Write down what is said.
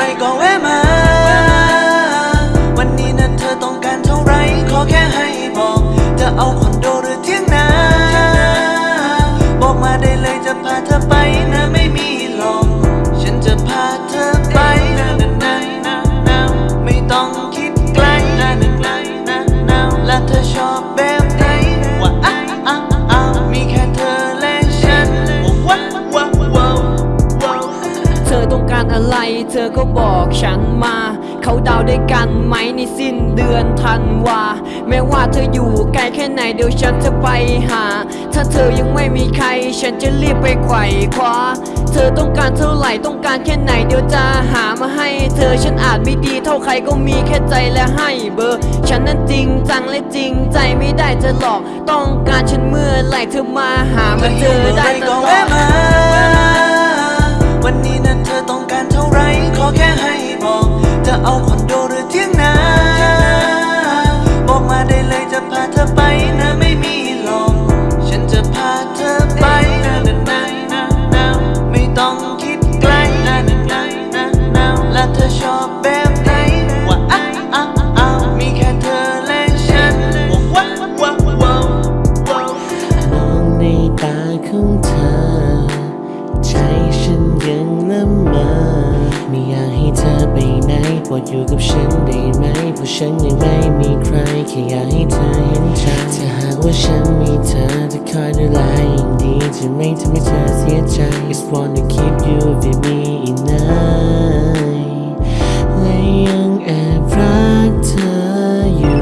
ain't going เธอก็บอกฉันมา เขาดาวด้วยกันไหมในสิ้นเดือนธันวา แม้ว่าเธออยู่ไกลแค่ไหนเดี๋ยวฉันจะไปหา ถ้าเธอยังไม่มีใคร ฉันจะรีบไปไขว่คว้า เธอต้องการเท่าไหร่ต้องการแค่ไหนเดี๋ยวจะหามาให้ เธอฉันอาจไม่ดีเท่าใครก็มีแค่ใจและให้เบอร์ ฉันนั้นจริงจังและจริงใจไม่ได้จะหลอก ต้องการฉันเมื่อไหร่เธอมาหามาเจอได้ตลอแวะด เอาคอนโดหรือเที่ยงนา บอกมาได้เลยจะพาเธอไปนะไม่มีหลอกฉันจะพาเธอไปนะนะนะนะนะไม่ต้องคิดไกลนะนะนะนะนะและเธอชอบแบบ อยู่กับฉันได้ไหมเพราะฉันยังไม่มีใครแค่อยากให้เธอเห็นฉันถ้าหากว่าฉันมีเธอจะคอยดูแลอย่างดีจะไม่ทำให้เธอเสียใจ Just wanna keep you with me in night และยังแอบรักเธออยู่